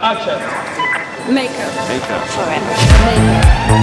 Action. Makeup Makeup. forever. Makeup.